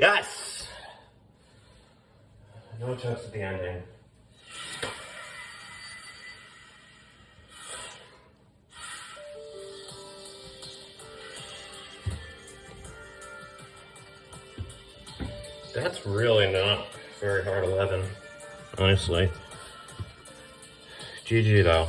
Yes! No chance at the ending. That's really not very hard 11, honestly. GG though.